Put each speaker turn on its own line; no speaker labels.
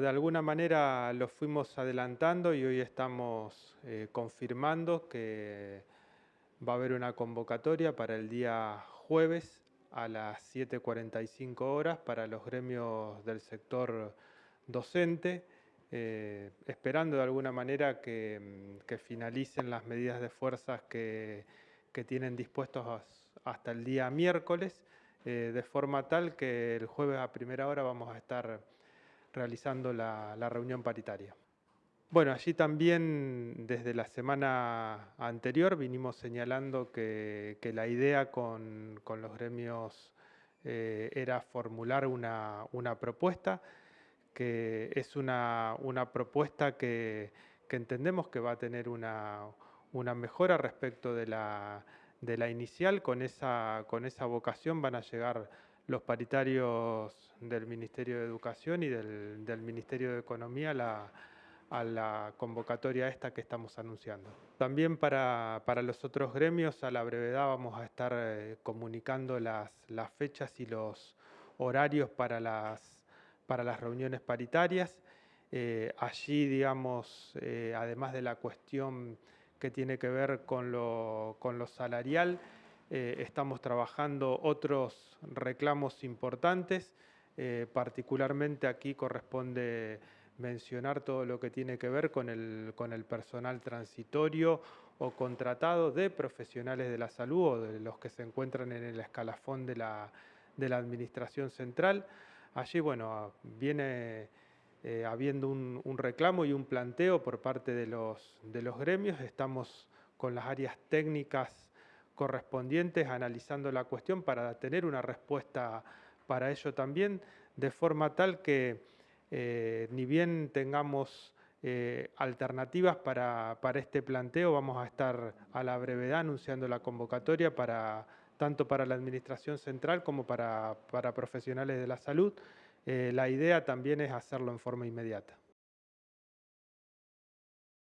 De alguna manera lo fuimos adelantando y hoy estamos eh, confirmando que va a haber una convocatoria para el día jueves a las 7.45 horas para los gremios del sector docente, eh, esperando de alguna manera que, finalicen las medidas de fuerzas que, tienen dispuestos hasta el día miércoles, eh, de forma tal que el jueves a primera hora vamos a estar realizando la, reunión paritaria. Bueno, allí también desde la semana anterior vinimos señalando que, la idea con, los gremios eh, era formular una, propuesta, que es una, propuesta que, entendemos que va a tener una, mejora respecto de la, inicial, con esa, con esa vocación van a llegar los paritarios del Ministerio de Educación y del, Ministerio de Economía a la convocatoria esta que estamos anunciando. También para, los otros gremios a la brevedad vamos a estar eh, comunicando las, fechas y los horarios para las, para las reuniones paritarias. Eh, allí, digamos, eh, además de la cuestión que tiene que ver con lo, con lo salarial, eh, estamos trabajando otros reclamos importantes, eh, particularmente aquí corresponde mencionar todo lo que tiene que ver con el, con el personal transitorio o contratado de profesionales de la salud o de los que se encuentran en el escalafón de la, de la administración central. Allí, bueno, viene eh, habiendo un, un, reclamo y un planteo por parte de los, de los gremios. Estamos con las áreas técnicas correspondientes analizando la cuestión para tener una respuesta para ello también, de forma tal que eh, ni bien tengamos eh, alternativas para, este planteo, vamos a estar a la brevedad anunciando la convocatoria para tanto para la Administración Central como para, profesionales de la salud. Eh, la idea también es hacerlo en forma inmediata.